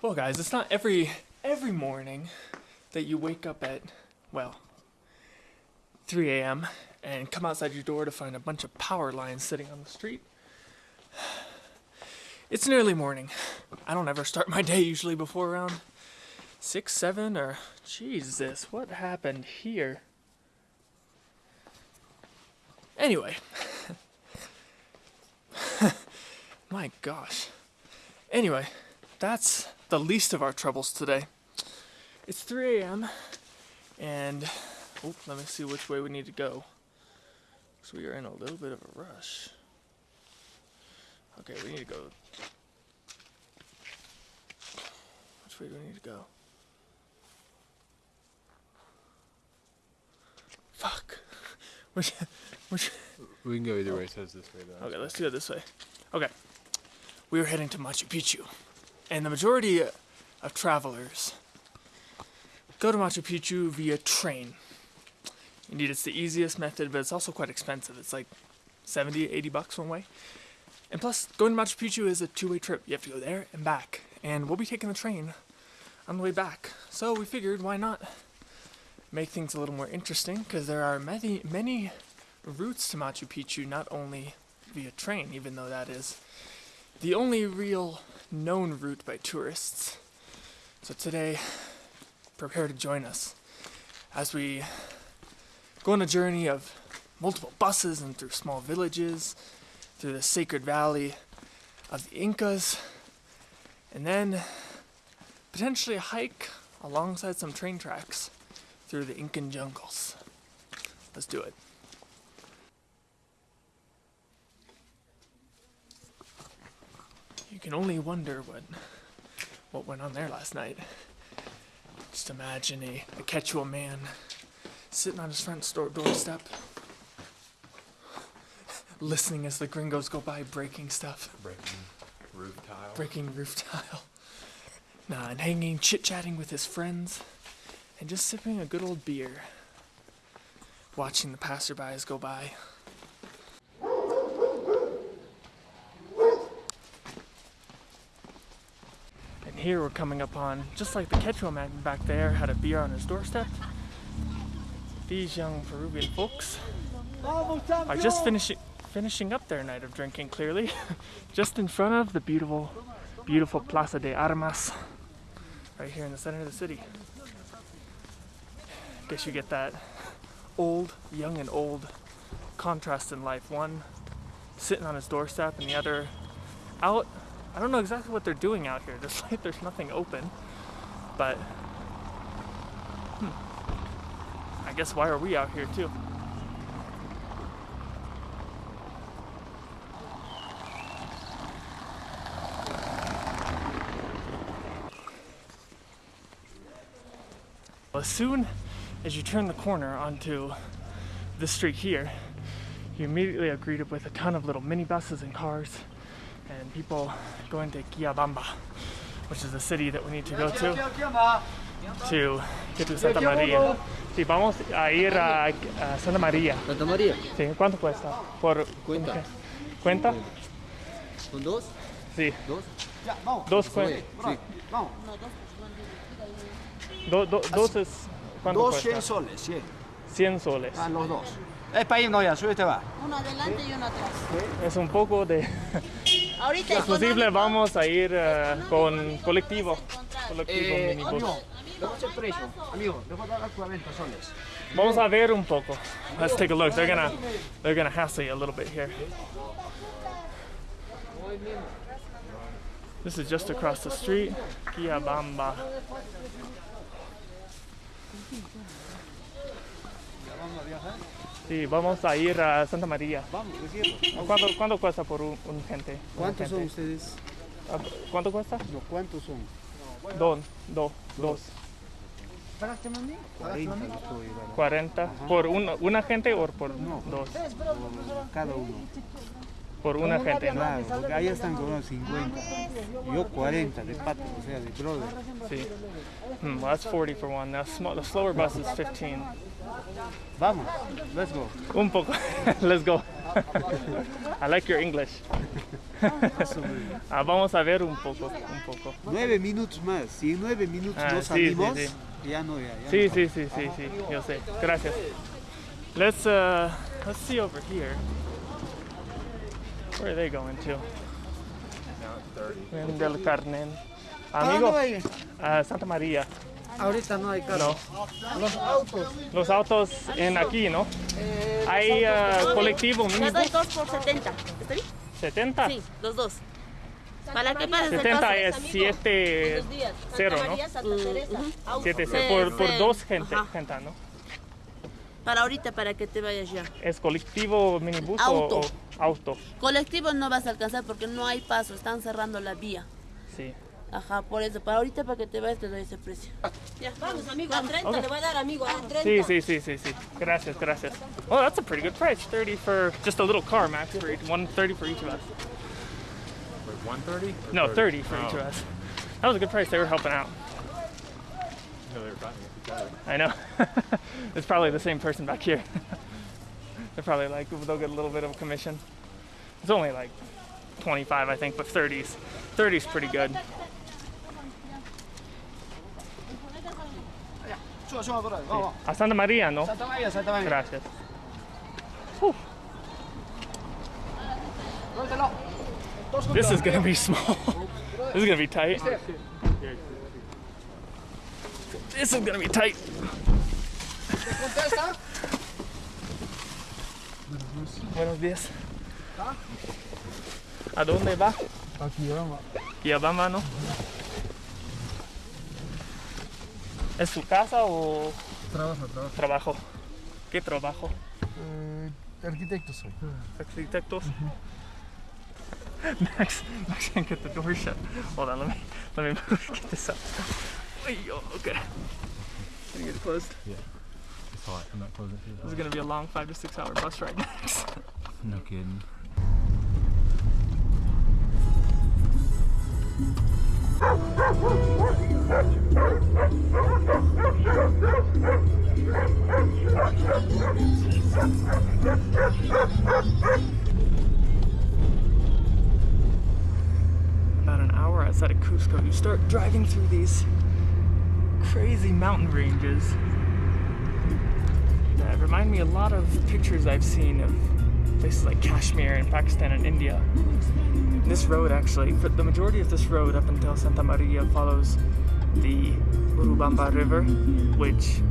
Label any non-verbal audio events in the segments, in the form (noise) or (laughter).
Well, guys, it's not every every morning that you wake up at well 3 a.m. and come outside your door to find a bunch of power lines sitting on the street. It's an early morning. I don't ever start my day usually before around six, seven, or Jesus, what happened here? Anyway, (laughs) my gosh. Anyway, that's the least of our troubles today. It's 3 a.m. and oh, let me see which way we need to go. So we are in a little bit of a rush. Okay, we need to go. Which way do we need to go? Fuck. (laughs) Which, which, We can go either way. So it's this way though. Okay, let's do it this way. Okay. We are heading to Machu Picchu. And the majority of travelers go to Machu Picchu via train. Indeed, it's the easiest method, but it's also quite expensive. It's like 70, 80 bucks one way. And plus, going to Machu Picchu is a two way trip. You have to go there and back. And we'll be taking the train on the way back. So we figured, why not make things a little more interesting? Because there are many, many routes to Machu Picchu, not only via train, even though that is the only real known route by tourists. So today, prepare to join us as we go on a journey of multiple buses and through small villages, through the sacred valley of the Incas, and then potentially hike alongside some train tracks through the Incan jungles. Let's do it. You can only wonder what what went on there last night. Just imagine a, a Quechua man sitting on his front store doorstep, listening as the gringos go by, breaking stuff, Breaking roof tile. breaking roof tile. Nah, and hanging, chit chatting with his friends, and just sipping a good old beer, watching the passerbys go by. Here we're coming upon, just like the Quechua man back there had a beer on his doorstep, these young Peruvian folks are just finishing finishing up their night of drinking clearly (laughs) just in front of the beautiful beautiful Plaza de Armas right here in the center of the city. Guess you get that old, young and old contrast in life. One sitting on his doorstep and the other out. I don't know exactly what they're doing out here. (laughs) There's like there's nothing open. But hmm, I guess why are we out here too? As soon as you turn the corner onto this street here, you immediately are greeted with a ton of little minibuses and cars and people going to Guiabamba, which is the city that we need to go to to get to Santa Maria. Sí, vamos a ir a, a Santa Maria. Santa María, Sí, ¿cuánto cuesta? Por Cuenta. ¿qué? ¿Cuenta? ¿son dos? Sí, ¿Dos? dos cuentas. Sí. Do, do- dos es ¿cuánto Dos cuesta? 100 soles, sí. 100 soles. Ah, los dos. Es para irnos ya, súbete va. Uno adelante y uno atrás. Es un poco de Ahorita es posible vamos a ir eh, con colectivo, Eh, minibus. amigo, precio. Amigo, le voy a dar 40 soles. Vamos a ver un poco. Let's take a look. They're gonna they're gonna hassle you a little bit here. This is just across the street, Kiabamba. Sí, vamos a ir a Santa María. Vamos, quiero. ¿Cuánto, cuánto cuesta por un, un gente? ¿Cuántos son ustedes? Ah, ¿Cuánto cuesta? No, ¿Cuántos son? Dos, dos, dos. ¿Pagaste mami? 40 estoy, ¿verdad? 40 por una, una gente o por No. dos. Por cada uno. por una gente, ¿no? Claro, porque ahí están con unos 50. y Yo 40 de pato, o sea, de brother. See. Hmm, well, that's 40 for one. Now, sm- the slower bus is 15. Vamos, let's go. Un poco. (laughs) Let's go. I like your English. Ah, vamos a ver un poco, un poco. Nueve minutos más. Si en nueve minutos Ah, no sí, salimos, sí, ya no, ya. ya Sí, no. sí, sí, sí, sí. Yo sé. Gracias. Let's uh, let's see over here. Where are they going to? Now it's 30. En del Carmen. ¿A dónde Amigo, a Santa María. Ahorita no hay carro. No. Los autos. Los autos en aquí, ¿no? Hay uh, colectivo Te minibus. doy dos por 70. ¿Está bien? 70. Sí, los dos. ¿Para qué pases 70 es 7 Buenos días. cero, Santa ¿no? María, Santa Teresa. Auto. 7 Sí, por, por sí. dos gente, Ajá. gente, ¿no? Para ahorita, para que te vayas ya. ¿Es colectivo minibus Auto. o, o auto? Colectivo no vas a alcanzar porque no hay paso, están cerrando la vía. Sí. Ajá, por eso. Para ahorita, para que te vayas, te doy ese precio. Ah. Ya, Vamos, amigo, a 30 le voy a dar, amigo, a 30. Sí, sí, sí, sí, sí. Gracias, gracias. Oh, that's a pretty good price. 30 for just a little car, Max, for each, 130 for each of us. Wait, 130? No, 30 for each Oh. of us. That was a good price. They were helping out. No, they were fighting with. I know. (laughs) it's probably the same person back here. (laughs) They're probably like, they'll get a little bit of a commission. It's only like 25, I think, but 30s. 30's pretty good. Suba, suba por ahí, vamos. A Santa Maria, no? Santa María, Santa María. Gracias. Juntos. This is gonna be small. (laughs) this is gonna be tight. This is gonna be tight. Buenos días. ¿Ah? ¿A dónde va? Aquí vamos. Yabama, ¿no? ¿Es su casa o Trabajo, trabajo. trabajo? ¿Qué trabajo? Eh, arquitecto soy. Architectos? Max, (laughs) Max can't get the door shut. Hold on, let me let me get this up. Ay-yo, Okay. Can you get it closed? It's hot. I'm not closing it. This is gonna be a long five to six hour bus ride next. (laughs) No kidding. About an hour outside of Cusco, you start driving through these crazy mountain ranges that remind me a lot of pictures I've seen of places like Kashmir and Pakistan and India. This road actually, for the majority of this road up until Santa Maria follows the Urubamba River, which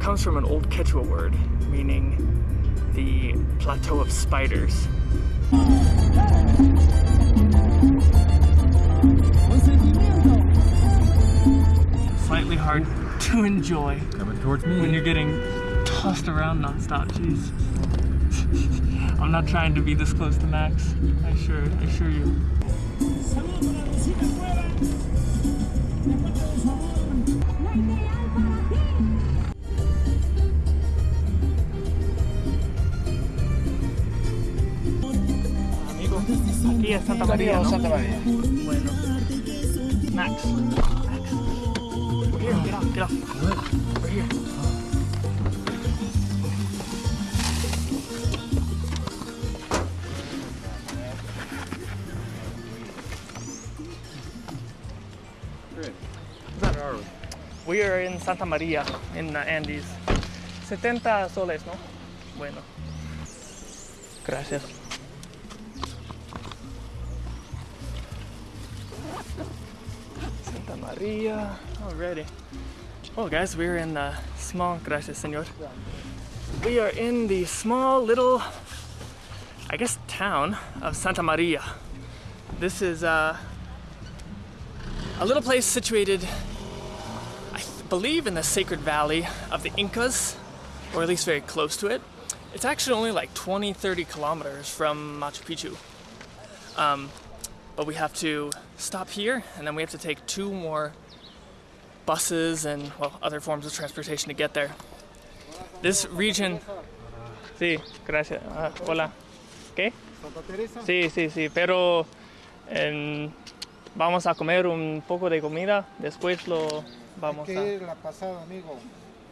comes from an old Quechua word meaning the plateau of spiders. Slightly hard to enjoy Coming towards me. when you're getting tossed around nonstop. Jeez. (laughs) I'm not trying to be this close to Max. I assure, I assure you. Amigo, aquí es Santa María, ¿no? Santa María. Bueno. Max. Max. Over here, get off, get off. Over here. We are in Santa Maria in the Andes. 70 soles, ¿no? Bueno. Gracias. Santa Maria. Already. Well, guys, we're in the small. Gracias, señor. We are in the small little, I guess, town of Santa Maria. This is uh, a little place situated believe in the sacred valley of the Incas, or at least very close to it. It's actually only like 20, 30 kilometers from Machu Picchu. Um, but we have to stop here, and then we have to take two more buses and, well, other forms of transportation to get there. This region. Sí, gracias. Ah, hola. ¿Qué? Santa Teresa. Sí, sí, sí, pero vamos a comer un poco de comida, después lo vamos Hay que a ir la pasada, amigo.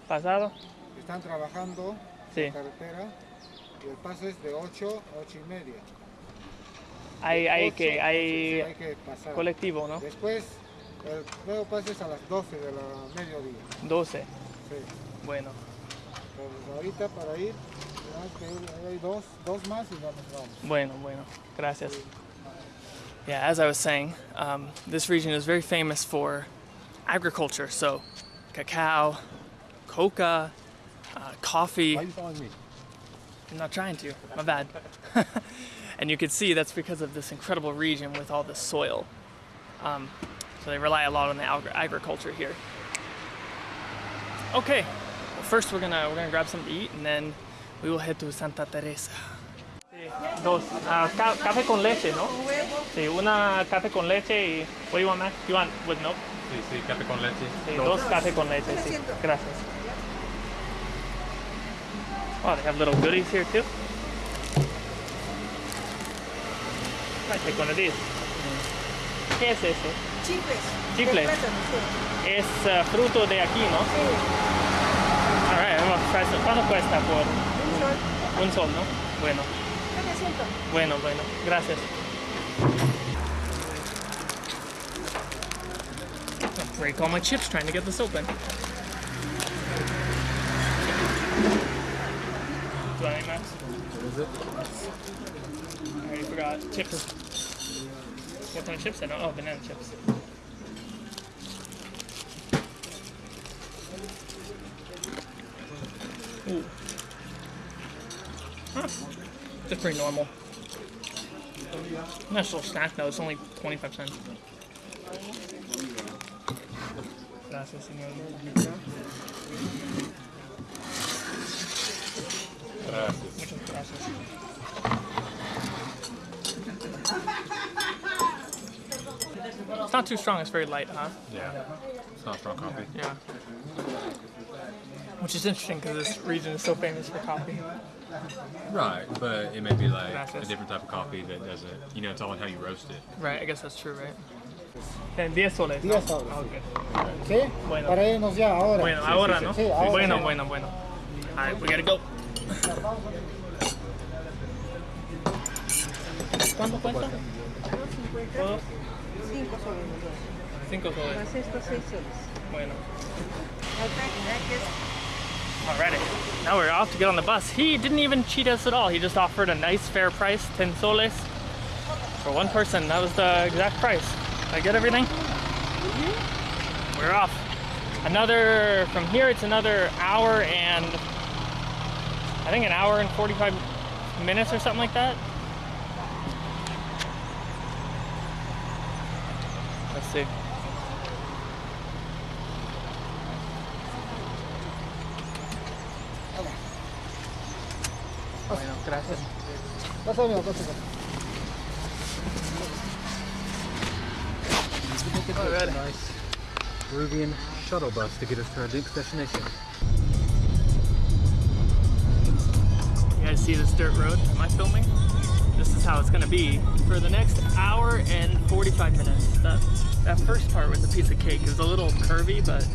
pasado. Están trabajando Sí. en carretera y el paso es de 8 a 8 y media. Hay, hay que, sí, hay hay que pasar. colectivo, ¿no? Después, el nuevo paso es a las 12 de la mediodía. 12. Sí. Bueno, Entonces, ahorita para ir, hay dos, dos más y ya nos vamos. bueno, bueno. Gracias. Yeah, as I was saying, um, this region is very famous for agriculture. So, cacao, coca, uh, coffee. Why are you following me? I'm not trying to. My bad. (laughs) and you can see that's because of this incredible region with all the soil. Um, so they rely a lot on the agri- agriculture here. Okay. Well, first we're gonna we're gonna grab something to eat and then we will head to Santa Teresa. Dos. Ca- café con leche, ¿no? Sí, una café con leche y what do you want, Max? You want with milk? Sí, sí, café con leche. Sí, dos café con leche, sí. Gracias. Oh, they have little goodies here too. Take one of these. ¿Qué es eso? Chiples. Chicle. De plátano, sí. Es uh, fruto de aquí, ¿no? Sí. Alright, vamos a. ¿Cuánto cuesta por Un sol. un sol, no? Bueno, Bueno, bueno. Gracias. I'll break all my chips trying to get this open. Do I Max? What is it? I already forgot. Chips. What kind of chips? I don't. Oh, banana chips. Ooh. Huh. Just pretty normal. Nice little snack though. It's only 25 cents. Gracias, señor. Gracias. Muchas gracias. It's not too strong. It's very light, huh? Yeah. It's not strong coffee. Yeah. Which is interesting because this region is so famous for coffee. Right, but it may be like Gracias. a different type of coffee that doesn't, you know, it's all in how you roast it. Right, I guess that's true, right? Then 10 soles. 10 ¿no? soles. Ah, okay. ¿Sí? Bueno. Para irnos ya ahora. Bueno, ahora, ¿no? sí, ahora bueno, bueno, bueno. Alright, we gotta go. ¿Cuánto cuesta? Todos Cinco soles. los 5 soles. Más estos seis soles. Bueno. Otra, mira que es Alrighty, now we're off to get on the bus. He didn't even cheat us at all. He just offered a nice fair price, 10 soles for one person. That was the exact price. Did I get everything? Mm-hmm. We're off. Another, from here it's another hour and, I think an hour and 45 minutes or something like that. Let's see. Gracias. Pasa, amigo, pasa, pasa. Nice Peruvian shuttle bus to get us to our next destination. You guys see this dirt road? Am I filming? This is how it's gonna be for the next hour and 45 minutes. That, that first part with the piece of cake is a little curvy, but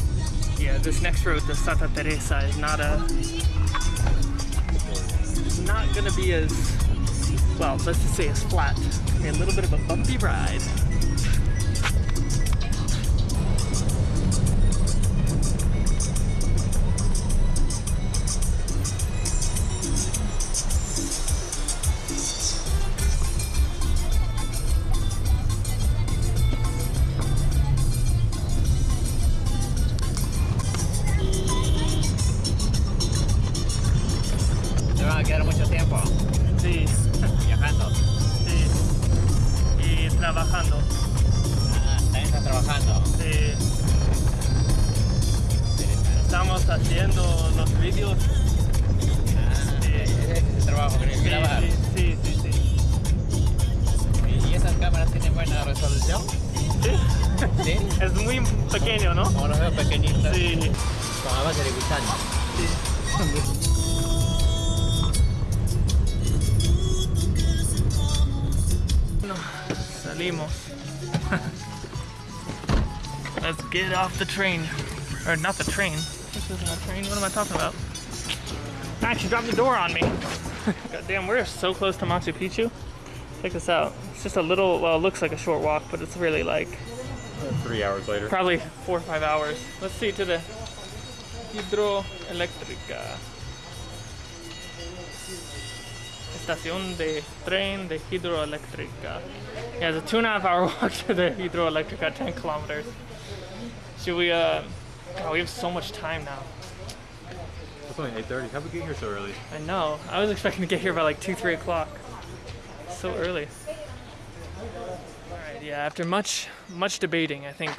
yeah, this next road to Santa Teresa is not a it's not gonna be as well, let's just say as flat. A little bit of a bumpy ride. Train. Or not the train. This isn't a train. What am I talking about? Ah, Max, you dropped the door on me. (laughs) God damn, we're so close to Machu Picchu. Check this out. It's just a little, well, it looks like a short walk, but it's really like Three hours later. probably four or five hours. Let's see to the hidroeléctrica. Estación de tren de hidroeléctrica. Yeah, it's a two and a half hour (laughs) walk to the hidroeléctrica, 10 kilometers. Should we, uh, God, we have so much time now. It's only 8.30. How'd we get here so early? I know. I was expecting to get here by like 2, 3 o'clock. So early. Alright, yeah, after much, much debating, I think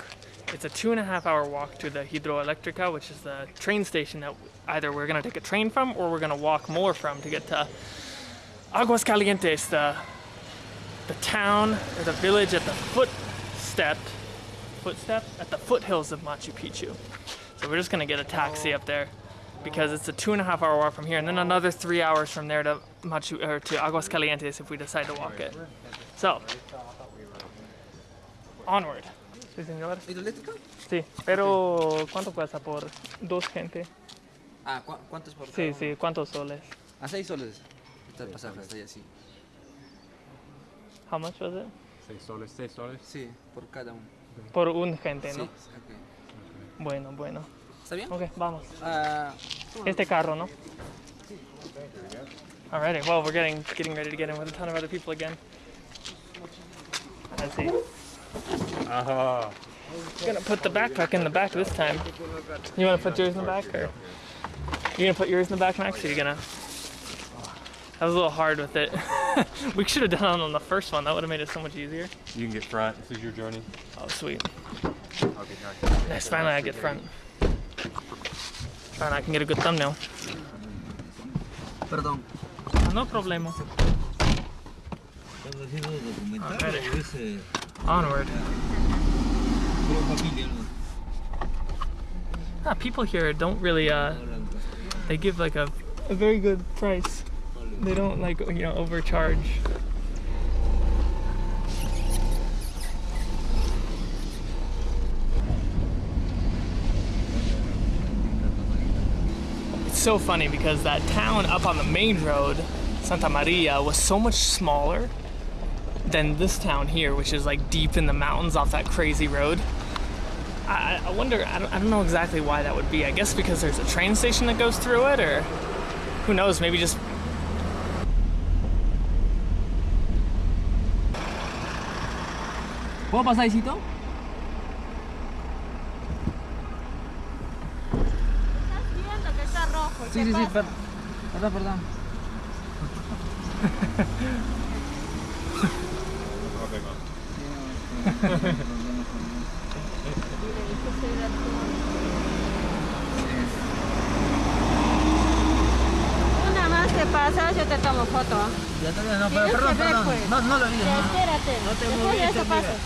it's a two and a half hour walk to the Hidroelectrica, which is the train station that either we're gonna take a train from or we're gonna walk more from to get to Aguascalientes, the, the town or the village at the footstep, footstep? At the foothills of Machu Picchu. So we're just gonna get a taxi up there because it's a two and a half hour walk from here, and then another three hours from there to Machu or to Aguascalientes if we decide to walk it. So, onward. Sí, señor. ¿Hidroeléctrica? Sí, pero ¿cuánto cuesta por dos gente? Ah, ¿cu- ¿cuántos por Sí, sí, ¿cuántos soles? A 6 soles. Está el pasaje, está ahí así. How much was it? Seis soles, seis soles. Sí, por cada uno. Por un gente, Sí, ¿no? ok. Bueno, bueno. ¿Está bien? Ok, vamos. Ah, Este carro, ¿no? Alrighty, well, we're getting getting ready to get in with a ton of other people again. Let's see. Ah, gonna put the backpack in the back this time. You wanna put yours in the back or? You gonna put yours in the back, Max, or you gonna? That was a little hard with it. (laughs) (laughs) we should have done it on the first one. That would have made it so much easier. you can get front. This is your journey. Oh, sweet. I'll get back. Nice. Finally, I get front. Finally, I can get a good thumbnail. perdón. No problema. ¿Estás haciendo documental Alright. o es eh, Onward. no? Ah, people here don't really. Uh, they give like a, a very good price. They don't like you know overcharge. It's so funny because that town up on the main road, Santa Maria, was so much smaller than this town here, which is like deep in the mountains off that crazy road. I, I wonder, I don't, I don't know exactly why that would be. I guess because there's a train station that goes through it, or who knows, maybe just. ¿Puedo pasar, Isito? Estás viendo que está rojo. Sí, sí, sí, per- perdón, perdón. (laughs) Una (laughs) más te yo te tomo foto. Ya te no, pero que perdón, ver, perdón. pues. No, no lo vi, no. espérate. No te Después de eso mira. pasas.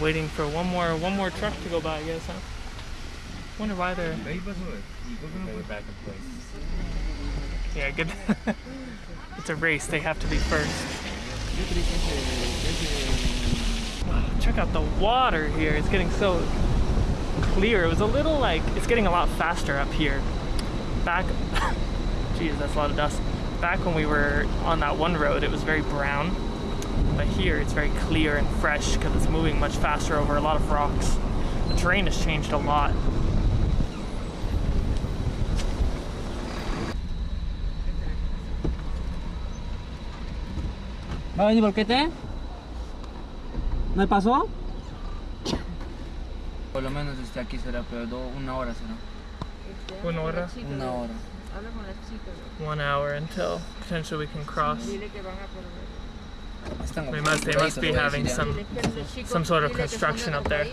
Waiting for one more one more truck to go by, I guess, huh? Wonder why they're Ahí pasó, eh. ¿Y por qué no fue? back in place. yeah good. (laughs) it's a race; they have to be first. Wow, check out the water here. It's getting so clear. It was a little like it's getting a lot faster up here. Back, (laughs) geez, that's a lot of dust. Back when we were on that one road, it was very brown. But here it's very clear and fresh because it's moving much faster over a lot of rocks. The terrain has changed a lot. ¿Va a venir por qué te? ¿No paso? Por lo menos desde aquí será, pero do- una hora será. One hora, Una hora. One hour until potentially we can cross. They must, they must be having some some sort of construction up there.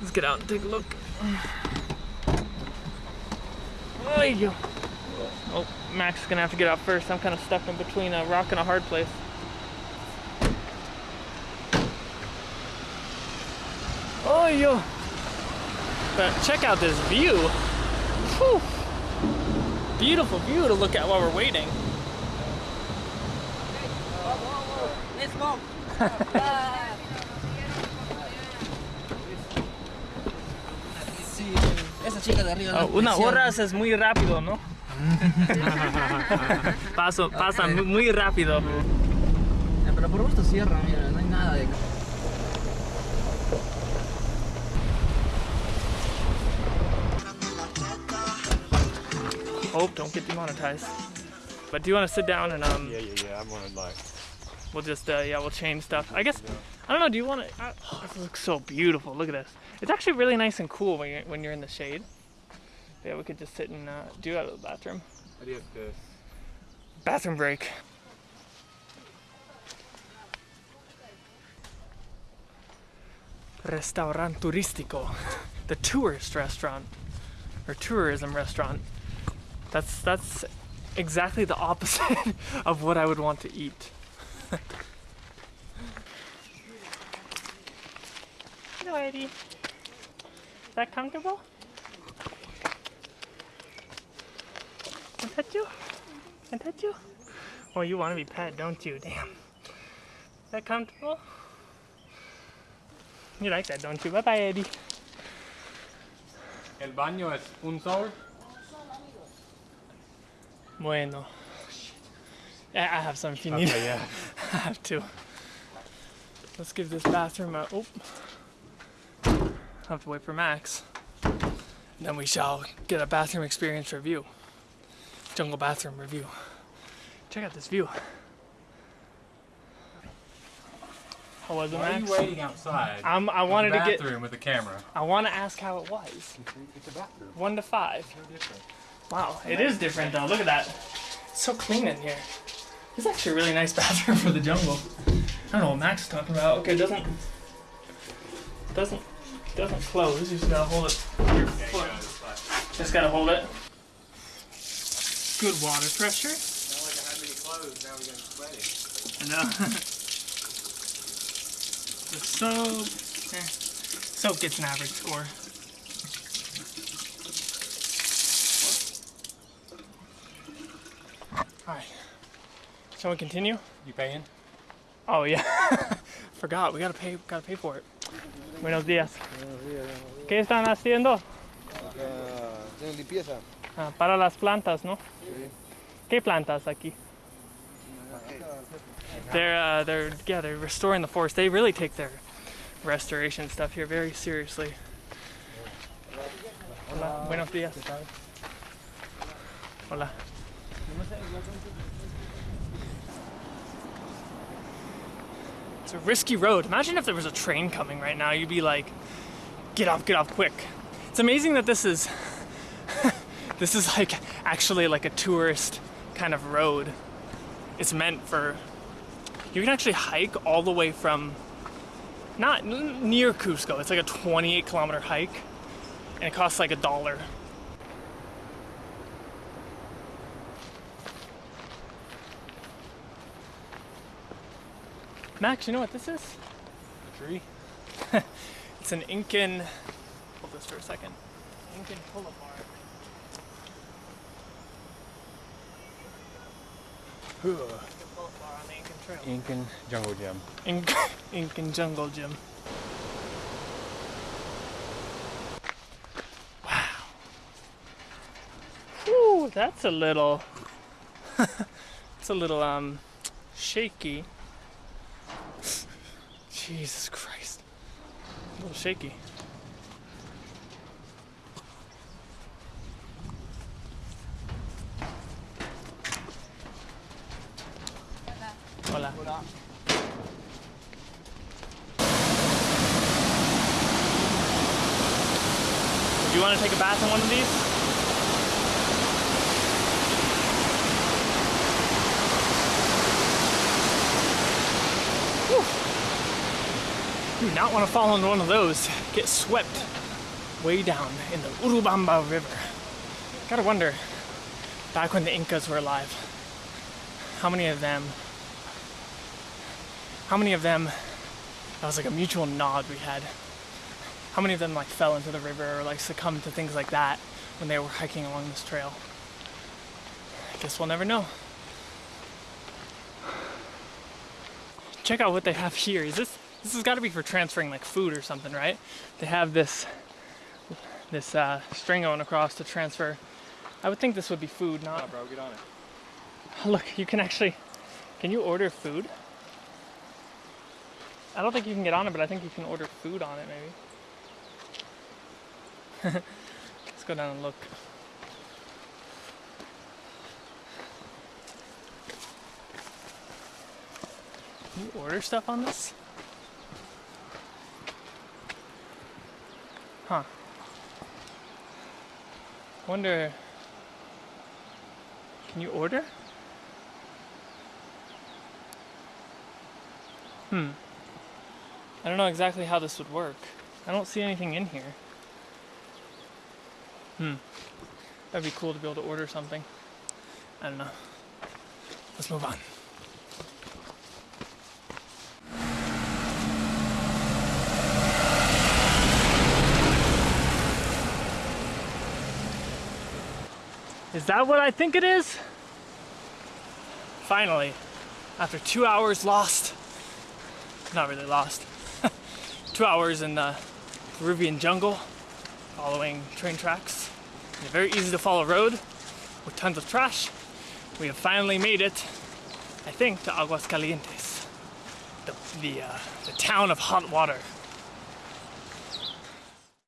Let's get out and take a look. Oh, Max is gonna have to get out first. I'm kind of stuck in between a rock and a hard place. Oh, yo. But check out this view. Whew. Beautiful view to look at while we're waiting. Sí, esa chica de arriba. Oh, una hora es muy rápido, ¿no? (laughs) Paso, pasa mu- muy rápido. Eh, Pero por gusto cierra, mira, no hay nada de. Hope don't get demonetized. But do you want to sit down and um? Yeah, yeah, yeah. I'm gonna like. We'll just uh, yeah, we'll change stuff. I guess I don't know. Do you want to? Uh, oh, this looks so beautiful. Look at this. It's actually really nice and cool when you're when you're in the shade. Yeah, we could just sit and uh, do out of the bathroom. How do you have to? Bathroom break. Restaurant turistico, (laughs) the tourist restaurant or tourism restaurant. That's that's exactly the opposite (laughs) of what I would want to eat. (laughs) Hello, Eddie. Is that comfortable? Can I touch you? Can I touch you? Oh, you want to be pet, don't you? Damn. Is that comfortable? You like that, don't you? Bye bye, Eddie. El baño es un sol. Bueno. Yeah, I have some if you need. Okay, yeah. (laughs) I have to. Let's give this bathroom a. Oh. I have to wait for Max. Then we shall get a bathroom experience review. Jungle bathroom review. Check out this view. How was it, Why are you waiting outside? I'm, I wanted to get. bathroom with a camera. I want to ask how it was. It's a bathroom. One to five. No different. Wow, it is different though. Look at that. It's so clean in here. It's actually a really nice (laughs) bathroom for the jungle. I don't know what Max is talking about. Okay, it doesn't doesn't doesn't close. You just gotta hold it. Your foot. Just gotta hold it. Good water pressure. Not like I had many clothes. Now we're getting sweaty. I know. (laughs) the soap. Eh. Soap gets an average score. Alright. Shall we continue? You paying? Oh yeah. (laughs) Forgot, we gotta pay gotta pay for it. Buenos días. ¿Qué están haciendo? Tienen limpieza. Ah, para las plantas, ¿no? Sí. ¿Qué plantas aquí? They're uh, they're yeah they're restoring the forest. They really take their restoration stuff here very seriously. Hola, buenos días. Hola. It's a risky road. Imagine if there was a train coming right now. You'd be like, get off, get off quick. It's amazing that this is (laughs) this is like actually like a tourist kind of road. It's meant for you can actually hike all the way from not near Cusco. It's like a 28 kilometer hike and it costs like a dollar. Max, you know what this is? A tree? (laughs) It's an Incan. Hold this for a second. Incan pull-up bar. Incan pull-up on the Incan Trail. Incan Jungle Gym. Inc- (laughs) Incan Jungle Gym. Wow. Whew, that's a little. (laughs) it's a little um shaky. Jesus Christ. A little shaky. Hola. Do you want to take a bath in one of these? Do not want to fall into one of those. Get swept way down in the Urubamba River. Gotta wonder, back when the Incas were alive, how many of them, how many of them, that was like a mutual nod we had how many of them like fell into the river or like succumbed to things like that when they were hiking along this trail? I guess we'll never know. check out what they have here. Is this this has got to be for transferring like food or something, right? They have this this uh, string going across to transfer. I would think this would be food, not. bro, get on it. (laughs) Look, you can actually. Can you order food? I don't think you can get on it, but I think you can order food on it, maybe. (laughs) Let's go down and look. Can you order stuff on this? Huh. Wonder. Can you order? Hmm. I don't know exactly how this would work. I don't see anything in here. Hmm. That'd be cool to be able to order something. I don't know. Let's move on. Is that what I think it is? Finally, after two hours lost, not really lost, (laughs) two hours in the Peruvian jungle, following train tracks, a very easy to follow road with tons of trash, we have finally made it, I think, to Aguascalientes, the, the, uh, the town of hot water.